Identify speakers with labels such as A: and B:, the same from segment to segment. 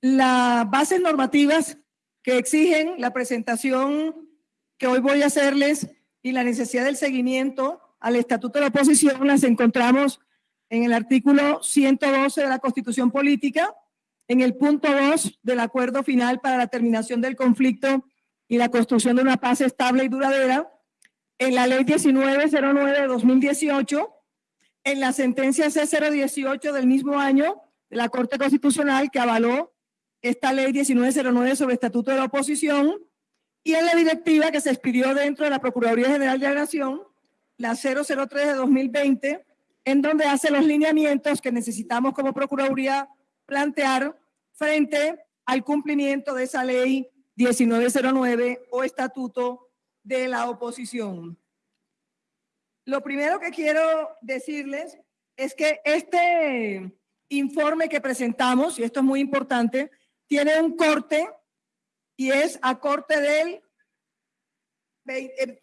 A: las bases normativas que exigen la presentación que hoy voy a hacerles y la necesidad del seguimiento al Estatuto de la Oposición las encontramos en el artículo 112 de la Constitución Política, en el punto 2 del acuerdo final para la terminación del conflicto y la construcción de una paz estable y duradera, en la ley 1909 de 2018, en la sentencia C018 del mismo año de la Corte Constitucional que avaló esta ley 1909 sobre estatuto de la oposición y en la directiva que se expidió dentro de la Procuraduría General de la Nación, la 003 de 2020, en donde hace los lineamientos que necesitamos como Procuraduría plantear frente al cumplimiento de esa ley 1909 o estatuto de la oposición. Lo primero que quiero decirles es que este informe que presentamos, y esto es muy importante, tiene un corte y es a corte del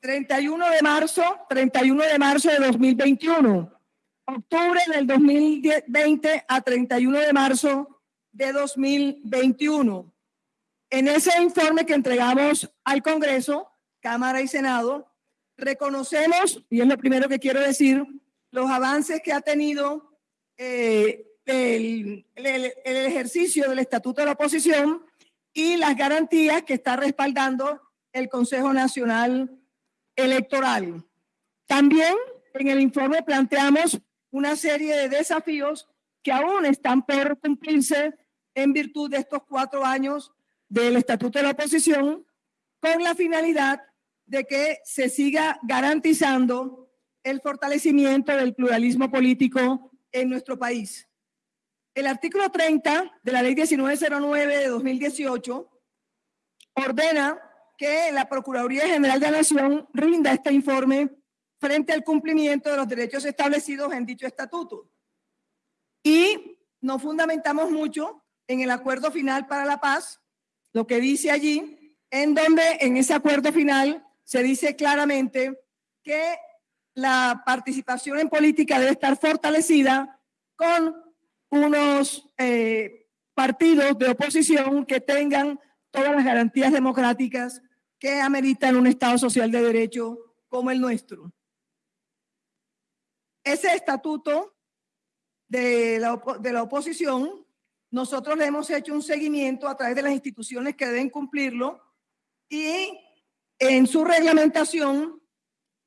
A: 31 de marzo, 31 de marzo de 2021, octubre del 2020 a 31 de marzo de 2021. En ese informe que entregamos al Congreso, Cámara y Senado, reconocemos, y es lo primero que quiero decir, los avances que ha tenido eh, el, ejercicio del Estatuto de la Oposición y las garantías que está respaldando el Consejo Nacional Electoral. También en el informe planteamos una serie de desafíos que aún están por cumplirse en virtud de estos cuatro años del Estatuto de la Oposición, con la finalidad de que se siga garantizando el fortalecimiento del pluralismo político en nuestro país. El artículo 30 de la ley 1909 de 2018 ordena que la Procuraduría General de la Nación rinda este informe frente al cumplimiento de los derechos establecidos en dicho estatuto. Y nos fundamentamos mucho en el acuerdo final para la paz, lo que dice allí, en donde en ese acuerdo final se dice claramente que la participación en política debe estar fortalecida con unos eh, partidos de oposición que tengan todas las garantías democráticas que ameritan un Estado social de derecho como el nuestro. Ese estatuto de la, de la oposición, nosotros le hemos hecho un seguimiento a través de las instituciones que deben cumplirlo y en su reglamentación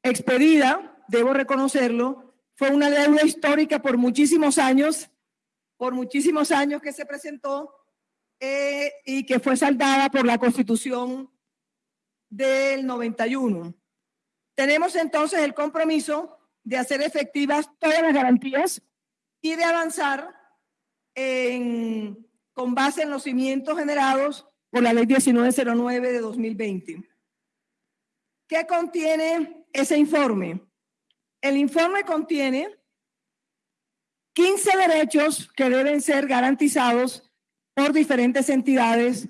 A: expedida, debo reconocerlo, fue una deuda histórica por muchísimos años por muchísimos años que se presentó eh, y que fue saldada por la Constitución del 91. Tenemos entonces el compromiso de hacer efectivas todas las garantías y de avanzar en, con base en los cimientos generados por la Ley 1909 de 2020. ¿Qué contiene ese informe? El informe contiene 15 derechos que deben ser garantizados por diferentes entidades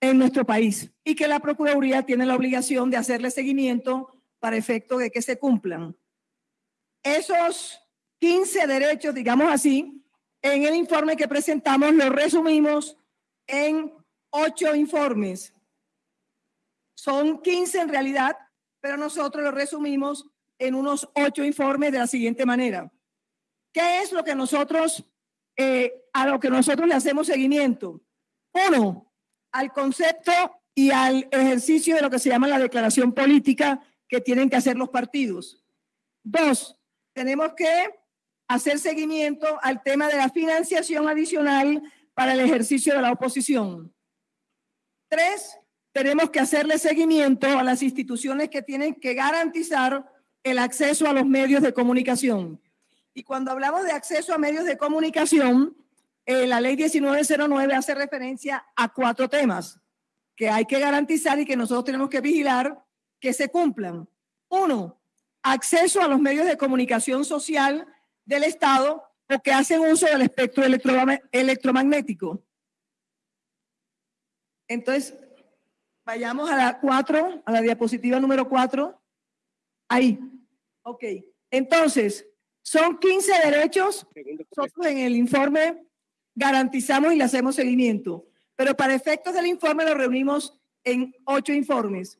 A: en nuestro país y que la Procuraduría tiene la obligación de hacerle seguimiento para efecto de que se cumplan. Esos 15 derechos, digamos así, en el informe que presentamos los resumimos en ocho informes. Son 15 en realidad, pero nosotros los resumimos en unos ocho informes de la siguiente manera. ¿Qué es lo que nosotros, eh, a lo que nosotros le hacemos seguimiento? Uno, al concepto y al ejercicio de lo que se llama la declaración política que tienen que hacer los partidos. Dos, tenemos que hacer seguimiento al tema de la financiación adicional para el ejercicio de la oposición. Tres, tenemos que hacerle seguimiento a las instituciones que tienen que garantizar el acceso a los medios de comunicación. Y cuando hablamos de acceso a medios de comunicación, eh, la ley 1909 hace referencia a cuatro temas que hay que garantizar y que nosotros tenemos que vigilar que se cumplan. Uno, acceso a los medios de comunicación social del Estado o que hacen uso del espectro electromagnético. Entonces, vayamos a la cuatro, a la diapositiva número cuatro. Ahí. Ok. Entonces, son 15 derechos. Nosotros en el informe garantizamos y le hacemos seguimiento. pero para efectos del informe lo reunimos en ocho informes,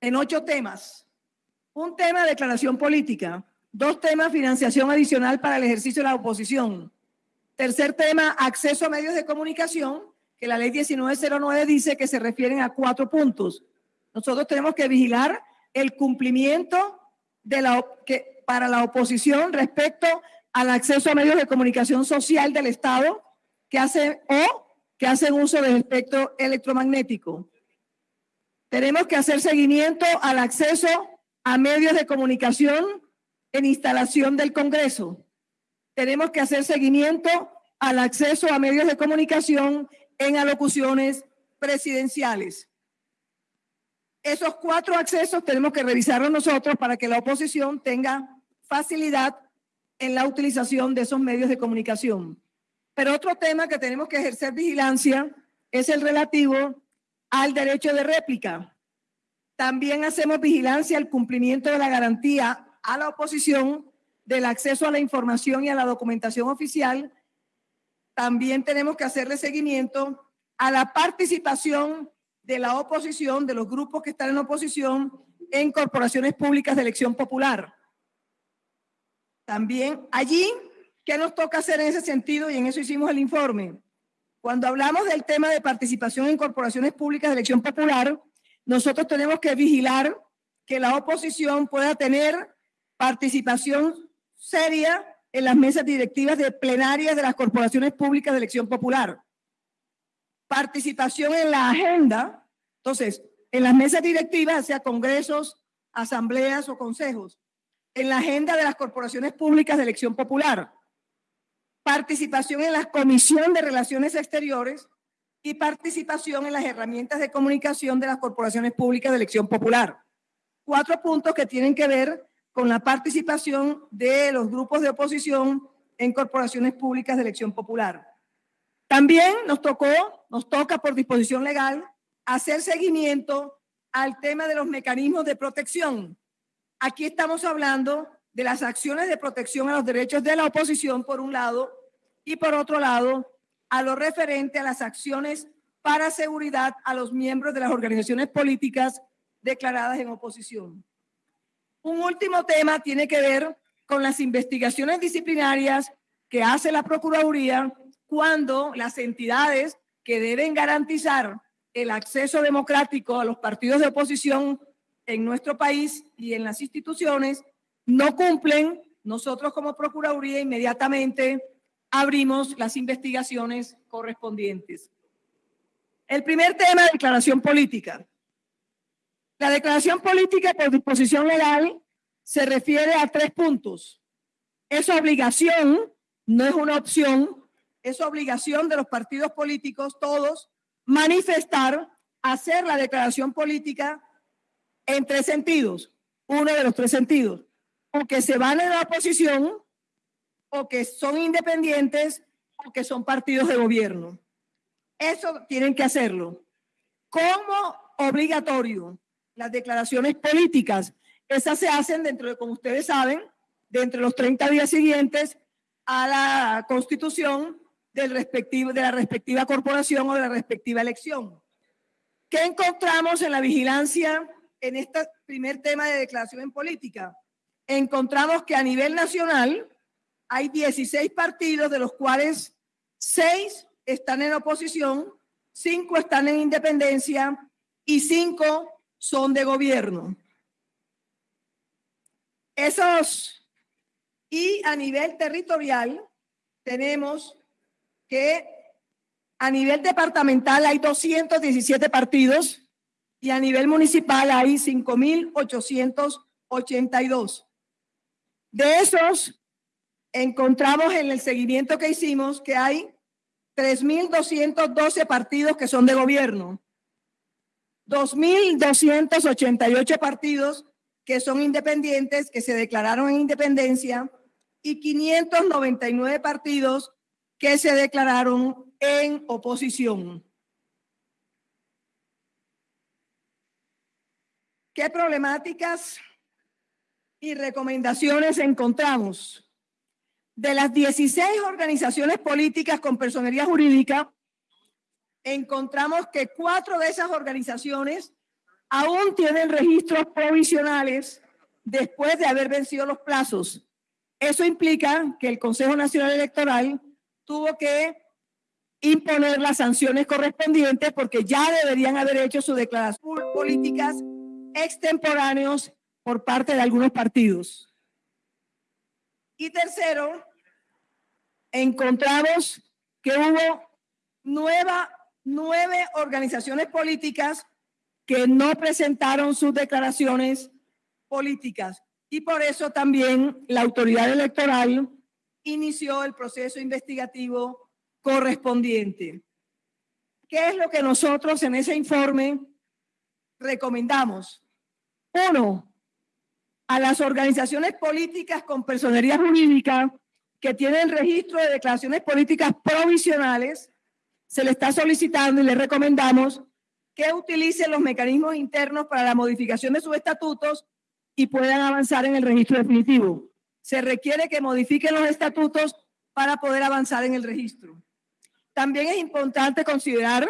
A: en ocho temas. Un tema, declaración política. Dos temas, financiación adicional para el ejercicio de la oposición. Tercer tema, acceso a medios de comunicación, que la ley 1909 dice que se refieren a cuatro puntos. Nosotros tenemos que vigilar el cumplimiento de la, que, para la oposición respecto al acceso a medios de comunicación social del Estado que hacen o que hacen uso del espectro electromagnético. Tenemos que hacer seguimiento al acceso a medios de comunicación en instalación del Congreso. Tenemos que hacer seguimiento al acceso a medios de comunicación en alocuciones presidenciales. Esos cuatro accesos tenemos que revisarlos nosotros para que la oposición tenga facilidad en la utilización de esos medios de comunicación. Pero otro tema que tenemos que ejercer vigilancia es el relativo al derecho de réplica. También hacemos vigilancia al cumplimiento de la garantía a la oposición del acceso a la información y a la documentación oficial. También tenemos que hacerle seguimiento a la participación de la oposición, de los grupos que están en oposición en corporaciones públicas de elección popular. También allí, ¿qué nos toca hacer en ese sentido? Y en eso hicimos el informe. Cuando hablamos del tema de participación en corporaciones públicas de elección popular, nosotros tenemos que vigilar que la oposición pueda tener participación seria en las mesas directivas de plenarias de las corporaciones públicas de elección popular. Participación en la agenda, entonces, en las mesas directivas, sea congresos, asambleas o consejos, en la agenda de las corporaciones públicas de elección popular. Participación en la Comisión de Relaciones Exteriores y participación en las herramientas de comunicación de las corporaciones públicas de elección popular. Cuatro puntos que tienen que ver con la participación de los grupos de oposición en corporaciones públicas de elección popular. También nos tocó, nos toca por disposición legal hacer seguimiento al tema de los mecanismos de protección. Aquí estamos hablando de las acciones de protección a los derechos de la oposición, por un lado, y por otro lado, a lo referente a las acciones para seguridad a los miembros de las organizaciones políticas declaradas en oposición. Un último tema tiene que ver con las investigaciones disciplinarias que hace la Procuraduría cuando las entidades que deben garantizar el acceso democrático a los partidos de oposición en nuestro país y en las instituciones no cumplen, nosotros como Procuraduría inmediatamente abrimos las investigaciones correspondientes. El primer tema, declaración política. La declaración política por disposición legal se refiere a tres puntos. Es obligación, no es una opción, es obligación de los partidos políticos, todos, manifestar, hacer la declaración política en tres sentidos. Uno de los tres sentidos. O que se van en la oposición o que son independientes o que son partidos de gobierno. Eso tienen que hacerlo. Como obligatorio, las declaraciones políticas, esas se hacen dentro de, como ustedes saben, dentro de los 30 días siguientes a la constitución del respectivo, de la respectiva corporación o de la respectiva elección. ¿Qué encontramos en la vigilancia en este primer tema de declaración en política? Encontramos que a nivel nacional hay 16 partidos, de los cuales 6 están en oposición, 5 están en independencia y 5 son de gobierno. Esos, y a nivel territorial, tenemos que a nivel departamental hay 217 partidos y a nivel municipal hay 5.882. De esos, encontramos en el seguimiento que hicimos que hay 3.212 partidos que son de gobierno, 2.288 partidos que son independientes, que se declararon en independencia, y 599 partidos que se declararon en oposición. ¿Qué problemáticas y recomendaciones encontramos? De las 16 organizaciones políticas con personería jurídica, encontramos que cuatro de esas organizaciones aún tienen registros provisionales después de haber vencido los plazos. Eso implica que el Consejo Nacional Electoral tuvo que imponer las sanciones correspondientes porque ya deberían haber hecho sus declaraciones políticas extemporáneos por parte de algunos partidos. Y tercero, encontramos que hubo nueva, nueve organizaciones políticas que no presentaron sus declaraciones políticas. Y por eso también la autoridad electoral inició el proceso investigativo correspondiente. ¿Qué es lo que nosotros en ese informe recomendamos? Uno, a las organizaciones políticas con personería jurídica que tienen registro de declaraciones políticas provisionales, se le está solicitando y le recomendamos que utilicen los mecanismos internos para la modificación de sus estatutos y puedan avanzar en el registro definitivo. Se requiere que modifiquen los estatutos para poder avanzar en el registro. También es importante considerar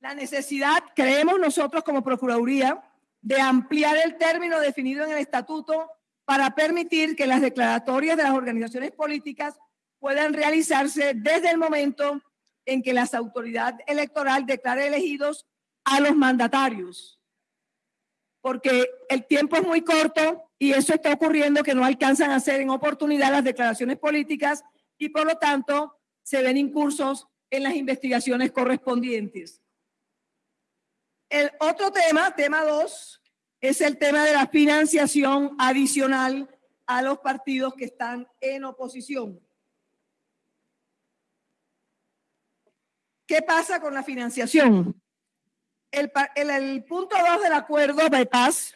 A: la necesidad, creemos nosotros como Procuraduría, de ampliar el término definido en el estatuto para permitir que las declaratorias de las organizaciones políticas puedan realizarse desde el momento en que las autoridades electoral declare elegidos a los mandatarios. Porque el tiempo es muy corto y eso está ocurriendo que no alcanzan a hacer en oportunidad las declaraciones políticas y por lo tanto se ven incursos en las investigaciones correspondientes. El otro tema, tema dos, es el tema de la financiación adicional a los partidos que están en oposición. ¿Qué pasa con la financiación? El, punto 2 del acuerdo de paz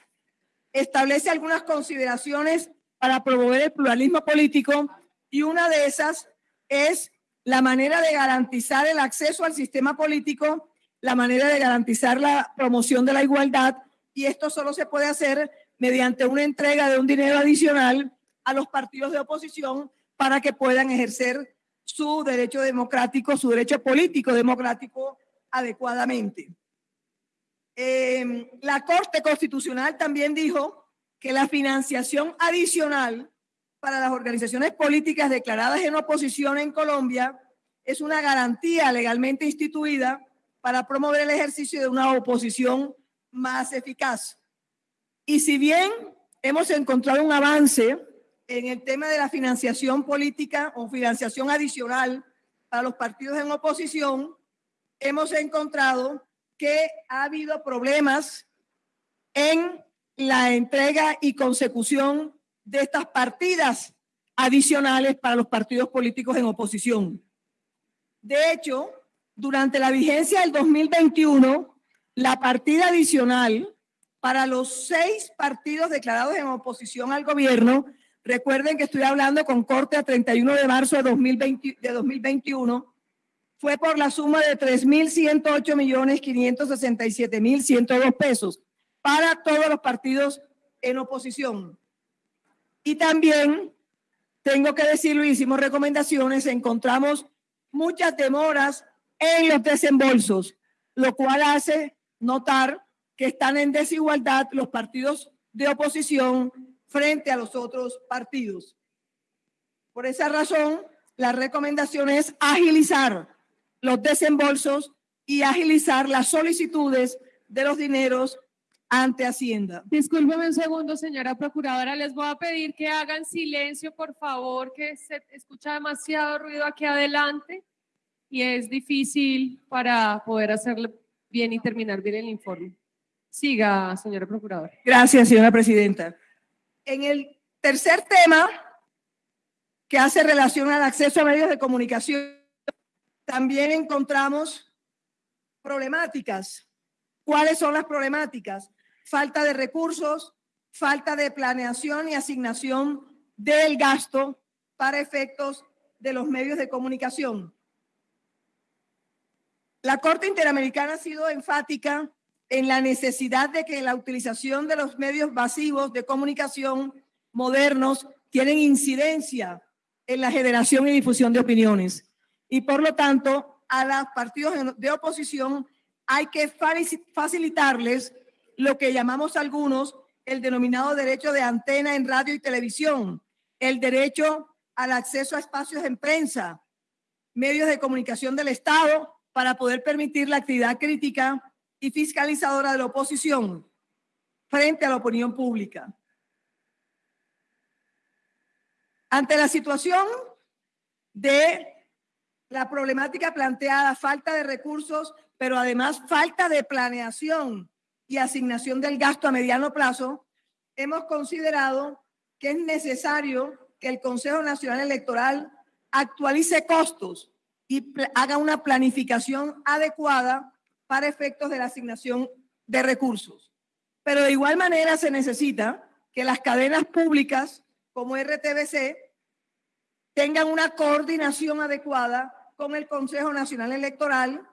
A: establece algunas consideraciones para promover el pluralismo político y una de esas es la manera de garantizar el acceso al sistema político, la manera de garantizar la promoción de la igualdad y esto solo se puede hacer mediante una entrega de un dinero adicional a los partidos de oposición para que puedan ejercer su derecho democrático, su derecho político democrático adecuadamente. Eh, la Corte Constitucional también dijo que la financiación adicional para las organizaciones políticas declaradas en oposición en Colombia es una garantía legalmente instituida para promover el ejercicio de una oposición más eficaz. Y si bien hemos encontrado un avance en el tema de la financiación política o financiación adicional para los partidos en oposición, hemos encontrado que ha habido problemas en la entrega y consecución de estas partidas adicionales para los partidos políticos en oposición. De hecho, durante la vigencia del 2021, la partida adicional para los seis partidos declarados en oposición al gobierno, recuerden que estoy hablando con corte a 31 de marzo de, 2020, de 2021, fue por la suma de 3.108 millones 567 mil 102 pesos para todos los partidos en oposición. Y también, tengo que decirlo, hicimos recomendaciones, encontramos muchas demoras en los desembolsos, lo cual hace notar que están en desigualdad los partidos de oposición frente a los otros partidos. Por esa razón, la recomendación es agilizar los desembolsos y agilizar las solicitudes de los dineros ante Hacienda.
B: Discúlpeme un segundo, señora procuradora. Les voy a pedir que hagan silencio, por favor, que se escucha demasiado ruido aquí adelante y es difícil para poder hacerlo bien y terminar bien el informe. Siga, señora procuradora.
A: Gracias, señora presidenta. En el tercer tema, que hace relación al acceso a medios de comunicación, también encontramos problemáticas. ¿Cuáles son las problemáticas? falta de recursos, falta de planeación y asignación del gasto para efectos de los medios de comunicación. La Corte Interamericana ha sido enfática en la necesidad de que la utilización de los medios masivos de comunicación modernos tienen incidencia en la generación y difusión de opiniones. Y por lo tanto a los partidos de oposición hay que facilitarles lo que llamamos algunos el denominado derecho de antena en radio y televisión, el derecho al acceso a espacios en prensa, medios de comunicación del Estado para poder permitir la actividad crítica y fiscalizadora de la oposición frente a la opinión pública. Ante la situación de la problemática planteada, falta de recursos, pero además falta de planeación y asignación del gasto a mediano plazo, hemos considerado que es necesario que el Consejo Nacional Electoral actualice costos y haga una planificación adecuada para efectos de la asignación de recursos. Pero de igual manera se necesita que las cadenas públicas como RTBC tengan una coordinación adecuada con el Consejo Nacional Electoral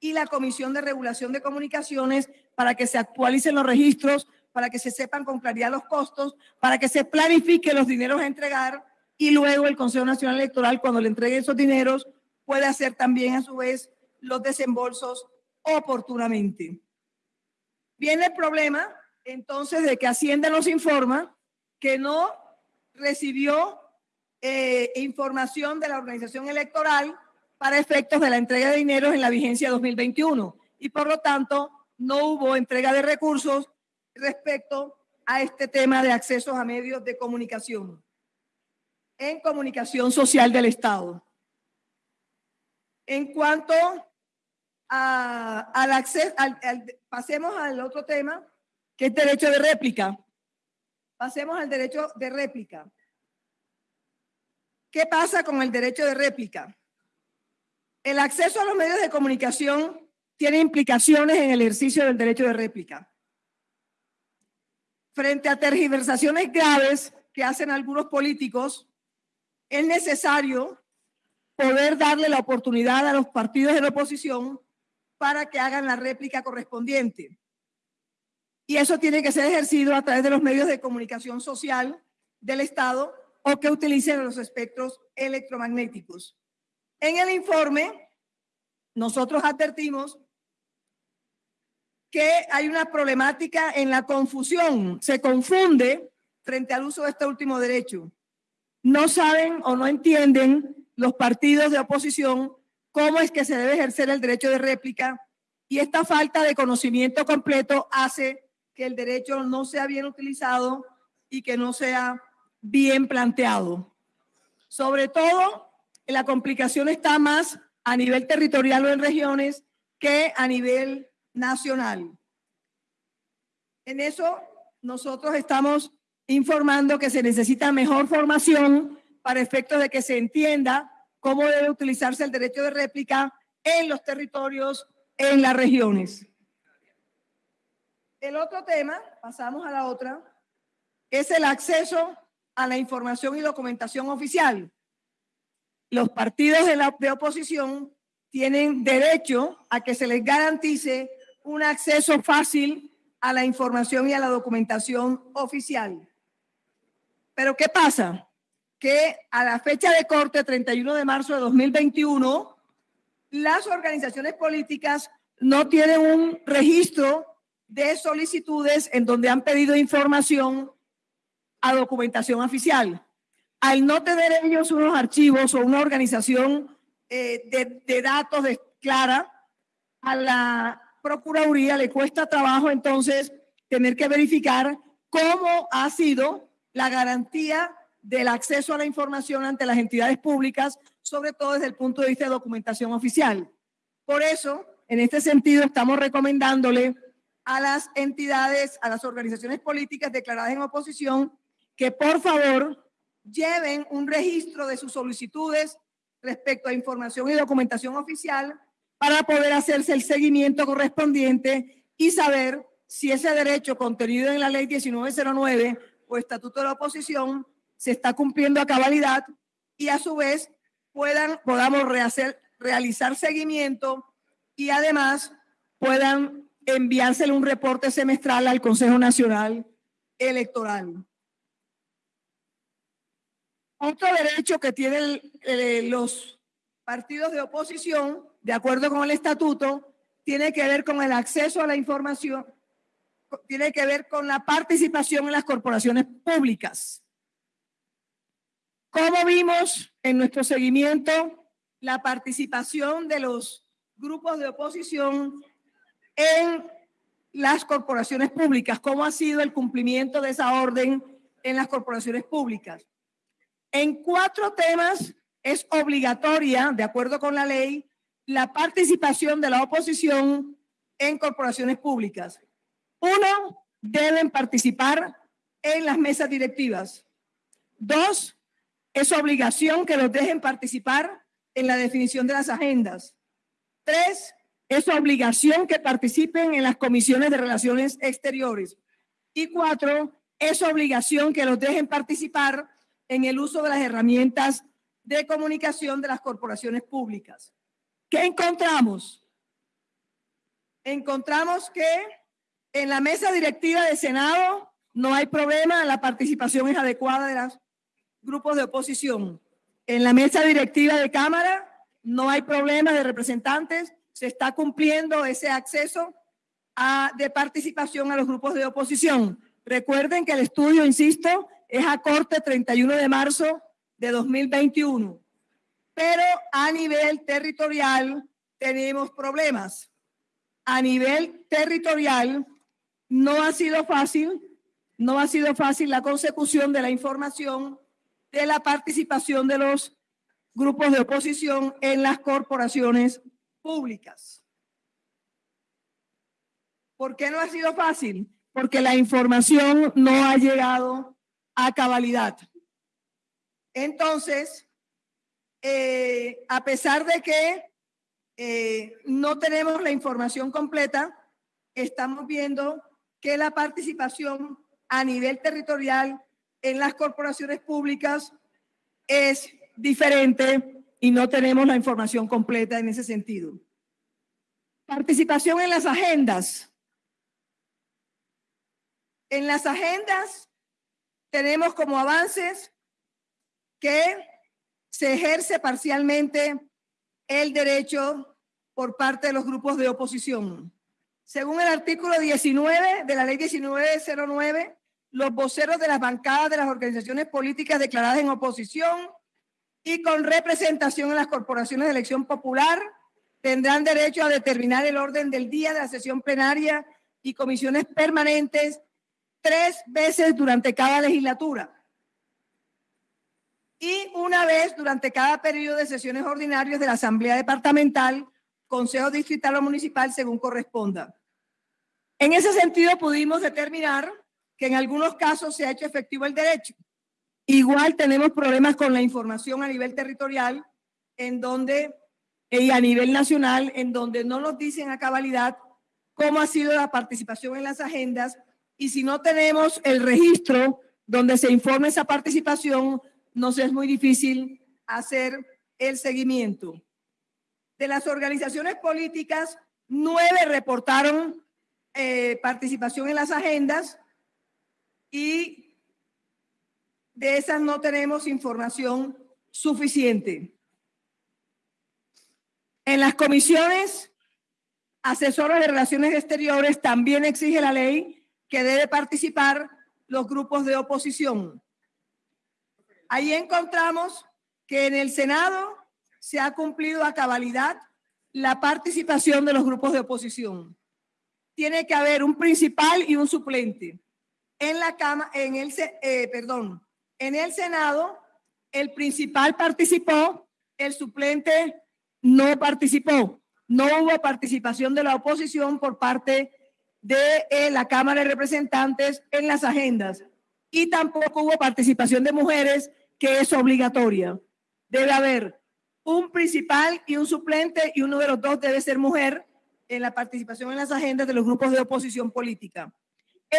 A: y la Comisión de Regulación de Comunicaciones para que se actualicen los registros, para que se sepan con claridad los costos, para que se planifique los dineros a entregar y luego el Consejo Nacional Electoral, cuando le entregue esos dineros, puede hacer también a su vez los desembolsos oportunamente. Viene el problema entonces de que Hacienda nos informa que no recibió eh, información de la organización electoral para efectos de la entrega de dinero en la vigencia 2021 y por lo tanto no hubo entrega de recursos respecto a este tema de accesos a medios de comunicación en comunicación social del Estado. En cuanto al acceso, pasemos al otro tema, que es derecho de réplica. Pasemos al derecho de réplica. ¿Qué pasa con el derecho de réplica? El acceso a los medios de comunicación tiene implicaciones en el ejercicio del derecho de réplica. Frente a tergiversaciones graves que hacen algunos políticos, es necesario poder darle la oportunidad a los partidos de la oposición para que hagan la réplica correspondiente. Y eso tiene que ser ejercido a través de los medios de comunicación social del Estado o que utilicen los espectros electromagnéticos. En el informe, nosotros advertimos que hay una problemática en la confusión. Se confunde frente al uso de este último derecho. No saben o no entienden los partidos de oposición cómo es que se debe ejercer el derecho de réplica y esta falta de conocimiento completo hace que el derecho no sea bien utilizado y que no sea bien planteado. Sobre todo la complicación está más a nivel territorial o en regiones que a nivel nacional. En eso nosotros estamos informando que se necesita mejor formación para efectos de que se entienda cómo debe utilizarse el derecho de réplica en los territorios, en las regiones. El otro tema, pasamos a la otra, es el acceso a la información y documentación oficial los partidos de, la, oposición tienen derecho a que se les garantice un acceso fácil a la información y a la documentación oficial. Pero ¿qué pasa? Que a la fecha de corte, 31 de marzo de 2021, las organizaciones políticas no tienen un registro de solicitudes en donde han pedido información a documentación oficial. Al no tener ellos unos archivos o una organización eh, de, datos clara, a la Procuraduría le cuesta trabajo entonces tener que verificar cómo ha sido la garantía del acceso a la información ante las entidades públicas, sobre todo desde el punto de vista de documentación oficial. Por eso, en este sentido, estamos recomendándole a las entidades, a las organizaciones políticas declaradas en oposición, que por favor lleven un registro de sus solicitudes respecto a información y documentación oficial para poder hacerse el seguimiento correspondiente y saber si ese derecho contenido en la ley 1909 o estatuto de la oposición se está cumpliendo a cabalidad y a su vez puedan, podamos realizar seguimiento y además puedan enviársele un reporte semestral al Consejo Nacional Electoral. Otro derecho que tienen los partidos de oposición de acuerdo con el estatuto, tiene que ver con el acceso a la información, tiene que ver con la participación en las corporaciones públicas. ¿Cómo vimos en nuestro seguimiento la participación de los grupos de oposición en las corporaciones públicas? ¿Cómo ha sido el cumplimiento de esa orden en las corporaciones públicas? En cuatro temas es obligatoria, de acuerdo con la ley, la participación de la oposición en corporaciones públicas. Uno, deben participar en las mesas directivas. Dos, es obligación que los dejen participar en la definición de las agendas. Tres, es obligación que participen en las comisiones de relaciones exteriores. Y cuatro, es obligación que los dejen participar en el uso de las herramientas de comunicación de las corporaciones públicas. ¿Qué encontramos? Encontramos que en la mesa directiva de Senado no hay problema, la participación es adecuada de los grupos de oposición. En la mesa directiva de Cámara no hay problema de representantes, se está cumpliendo ese acceso a, de participación a los grupos de oposición. Recuerden que el estudio, insisto, es a corte 31 de marzo de 2021. Pero a nivel territorial tenemos problemas. A nivel territorial no ha sido fácil, no ha sido fácil la consecución de la información de la participación de los grupos de oposición en las corporaciones públicas. ¿Por qué no ha sido fácil? Porque la información no ha llegado a cabalidad. Entonces, eh, a pesar de que eh, no tenemos la información completa, estamos viendo que la participación a nivel territorial en las corporaciones públicas es diferente y no tenemos la información completa en ese sentido. Participación en las agendas. En las agendas tenemos como avances que se ejerce parcialmente el derecho por parte de los grupos de oposición. Según el artículo 19 de la ley 1909, los voceros de las bancadas de las organizaciones políticas declaradas en oposición y con representación en las corporaciones de elección popular tendrán derecho a determinar el orden del día de la sesión plenaria y comisiones permanentes tres veces durante cada legislatura y una vez durante cada periodo de sesiones ordinarias de la Asamblea Departamental, Consejo Distrital o Municipal, según corresponda. En ese sentido, pudimos determinar que en algunos casos se ha hecho efectivo el derecho. Igual tenemos problemas con la información a nivel territorial, en donde, y a nivel nacional, en donde no nos dicen a cabalidad cómo ha sido la participación en las agendas y si no tenemos el registro donde se informe esa participación, nos es muy difícil hacer el seguimiento. De las organizaciones políticas, nueve reportaron eh, participación en las agendas y de esas no tenemos información suficiente. En las comisiones asesoras de relaciones exteriores también exige la ley que debe participar los grupos de oposición. Ahí encontramos que en el Senado se ha cumplido a cabalidad la participación de los grupos de oposición. Tiene que haber un principal y un suplente. En la cama, en el, eh, perdón, en el Senado, el principal participó, el suplente no participó. No hubo participación de la oposición por parte de eh, la Cámara de Representantes en las agendas y tampoco hubo participación de mujeres, que es obligatoria. Debe haber un principal y un suplente y uno de los dos debe ser mujer en la participación en las agendas de los grupos de oposición política.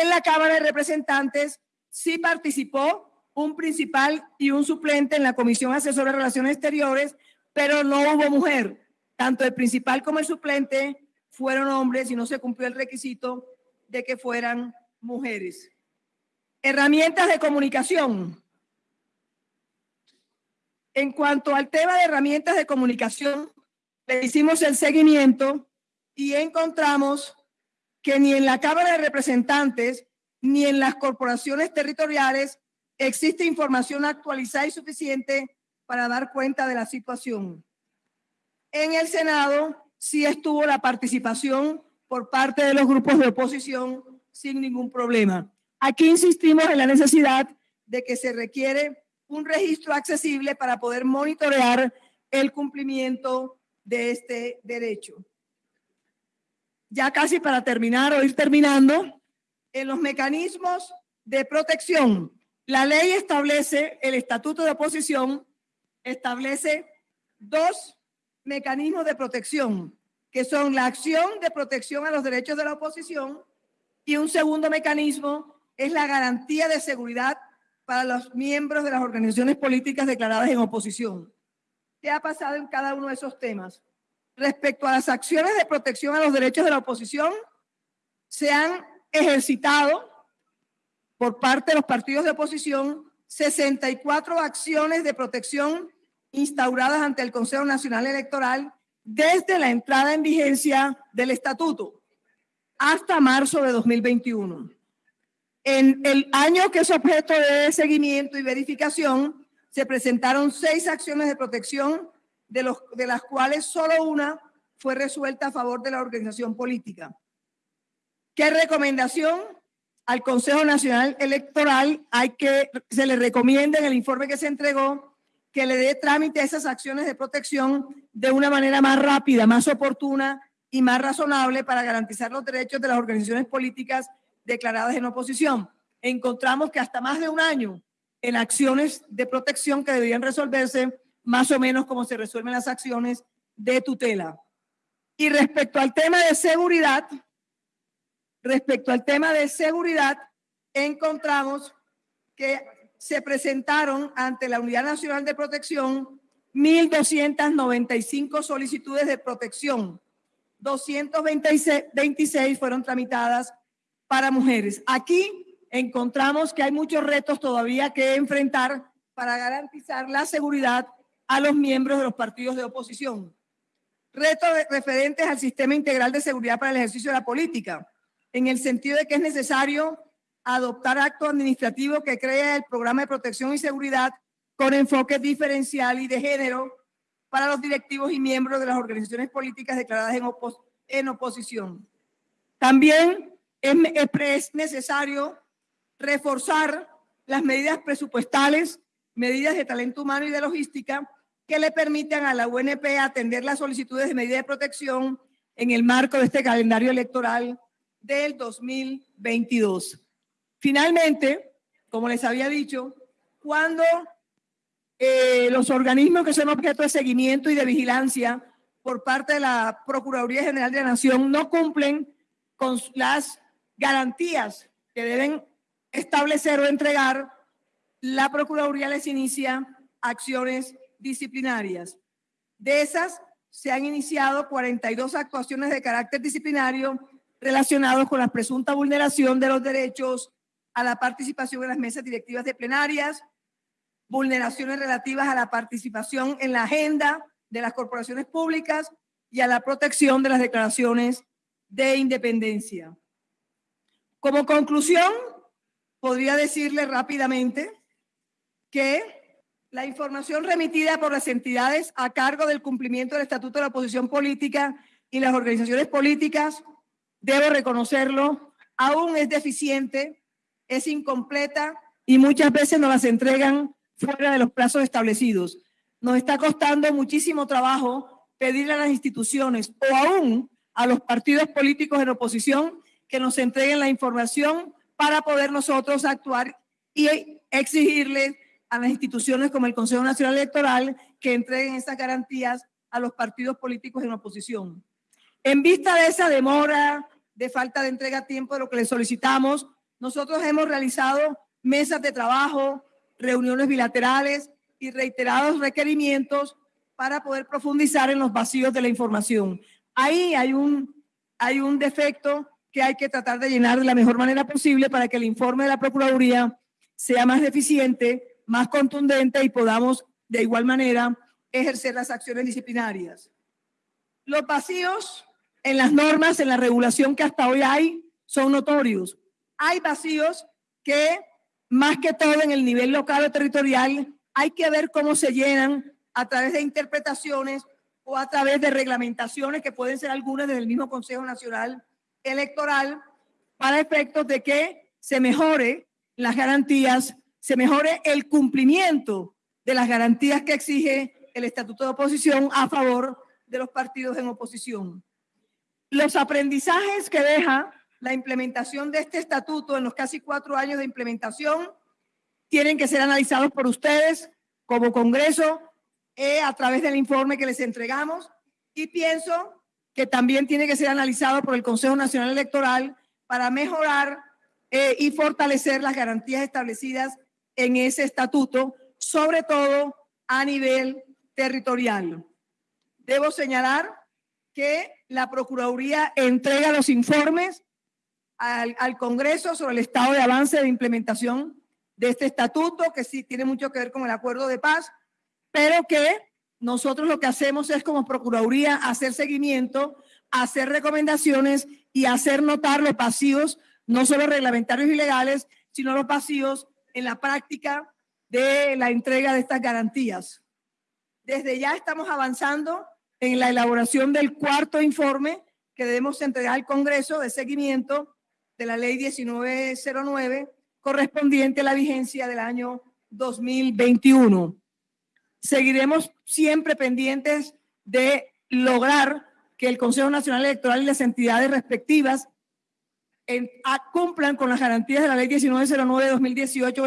A: En la Cámara de Representantes sí participó un principal y un suplente en la Comisión Asesora de Relaciones Exteriores, pero no hubo mujer. Tanto el principal como el suplente fueron hombres y no se cumplió el requisito de que fueran mujeres. Herramientas de comunicación. En cuanto al tema de herramientas de comunicación, le hicimos el seguimiento y encontramos que ni en la Cámara de Representantes ni en las corporaciones territoriales existe información actualizada y suficiente para dar cuenta de la situación. En el Senado sí estuvo la participación por parte de los grupos de oposición sin ningún problema. Aquí insistimos en la necesidad de que se requiere un registro accesible para poder monitorear el cumplimiento de este derecho. Ya casi para terminar o ir terminando, en los mecanismos de protección, la ley establece, el estatuto de oposición establece dos mecanismos de protección, que son la acción de protección a los derechos de la oposición y un segundo mecanismo es la garantía de seguridad para los miembros de las organizaciones políticas declaradas en oposición. ¿Qué ha pasado en cada uno de esos temas? Respecto a las acciones de protección a los derechos de la oposición, se han ejercitado por parte de los partidos de oposición 64 acciones de protección instauradas ante el Consejo Nacional Electoral desde la entrada en vigencia del estatuto hasta marzo de 2021. En el año que es objeto de seguimiento y verificación, se presentaron seis acciones de protección, de, los, de las cuales solo una fue resuelta a favor de la organización política. ¿Qué recomendación? Al Consejo Nacional Electoral hay que, se le recomienda en el informe que se entregó que le dé trámite a esas acciones de protección de una manera más rápida, más oportuna y más razonable para garantizar los derechos de las organizaciones políticas declaradas en oposición. Encontramos que hasta más de un año en acciones de protección que debían resolverse más o menos como se resuelven las acciones de tutela. Y respecto al tema de seguridad, respecto al tema de seguridad, encontramos que se presentaron ante la Unidad Nacional de Protección 1.295 solicitudes de protección. 226 fueron tramitadas para mujeres. Aquí encontramos que hay muchos retos todavía que enfrentar para garantizar la seguridad a los miembros de los partidos de oposición. Retos referentes al sistema integral de seguridad para el ejercicio de la política, en el sentido de que es necesario adoptar acto administrativo que cree el programa de protección y seguridad con enfoque diferencial y de género para los directivos y miembros de las organizaciones políticas declaradas en, en oposición. También es, necesario reforzar las medidas presupuestales, medidas de talento humano y de logística que le permitan a la UNP atender las solicitudes de medida de protección en el marco de este calendario electoral del 2022. Finalmente, como les había dicho, cuando eh, los organismos que son objeto de seguimiento y de vigilancia por parte de la Procuraduría General de la Nación no cumplen con las garantías que deben establecer o entregar, la Procuraduría les inicia acciones disciplinarias. De esas, se han iniciado 42 actuaciones de carácter disciplinario relacionados con la presunta vulneración de los derechos a la participación en las mesas directivas de plenarias, vulneraciones relativas a la participación en la agenda de las corporaciones públicas y a la protección de las declaraciones de independencia. Como conclusión, podría decirle rápidamente que la información remitida por las entidades a cargo del cumplimiento del Estatuto de la Oposición Política y las organizaciones políticas, debo reconocerlo, aún es deficiente, es incompleta y muchas veces nos las entregan fuera de los plazos establecidos. Nos está costando muchísimo trabajo pedirle a las instituciones o aún a los partidos políticos en oposición que nos entreguen la información para poder nosotros actuar y exigirle a las instituciones como el Consejo Nacional Electoral que entreguen esas garantías a los partidos políticos en oposición. En vista de esa demora, de falta de entrega a tiempo de lo que le solicitamos, nosotros hemos realizado mesas de trabajo, reuniones bilaterales y reiterados requerimientos para poder profundizar en los vacíos de la información. Ahí hay un, hay un defecto que hay que tratar de llenar de la mejor manera posible para que el informe de la Procuraduría sea más eficiente, más contundente y podamos de igual manera ejercer las acciones disciplinarias. Los vacíos en las normas, en la regulación que hasta hoy hay, son notorios. Hay vacíos que, más que todo en el nivel local o territorial, hay que ver cómo se llenan a través de interpretaciones o a través de reglamentaciones que pueden ser algunas del mismo Consejo Nacional Electoral para efectos de que se mejore las garantías, se mejore el cumplimiento de las garantías que exige el Estatuto de Oposición a favor de los partidos en oposición. Los aprendizajes que deja la implementación de este estatuto en los casi cuatro años de implementación tienen que ser analizados por ustedes como Congreso eh, a través del informe que les entregamos y pienso que también tiene que ser analizado por el Consejo Nacional Electoral para mejorar eh, y fortalecer las garantías establecidas en ese estatuto, sobre todo a nivel territorial. Debo señalar que la Procuraduría entrega los informes al, al, Congreso sobre el estado de avance de implementación de este estatuto, que sí tiene mucho que ver con el acuerdo de paz, pero que nosotros lo que hacemos es como Procuraduría hacer seguimiento, hacer recomendaciones y hacer notar los pasivos, no solo reglamentarios y legales, sino los pasivos en la práctica de la entrega de estas garantías. Desde ya estamos avanzando en la elaboración del cuarto informe que debemos entregar al Congreso de seguimiento de la ley 1909 correspondiente a la vigencia del año 2021. Seguiremos siempre pendientes de lograr que el Consejo Nacional Electoral y las entidades respectivas en, a, cumplan con las garantías de la ley 1909 de 2018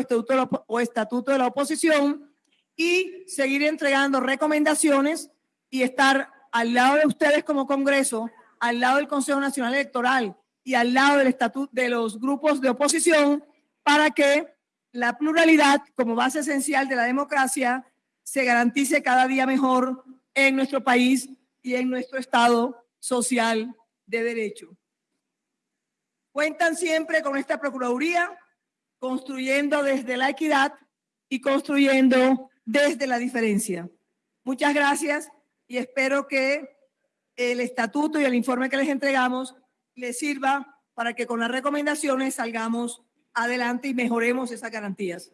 A: o estatuto, de la, oposición y seguir entregando recomendaciones y estar al lado de ustedes como Congreso, al lado del Consejo Nacional Electoral y al lado del estatuto de los grupos de oposición para que la pluralidad como base esencial de la democracia se garantice cada día mejor en nuestro país y en nuestro Estado social de derecho. Cuentan siempre con esta Procuraduría, construyendo desde la equidad y construyendo desde la diferencia. Muchas gracias y espero que el estatuto y el informe que les entregamos les sirva para que con las recomendaciones salgamos adelante y mejoremos esas garantías.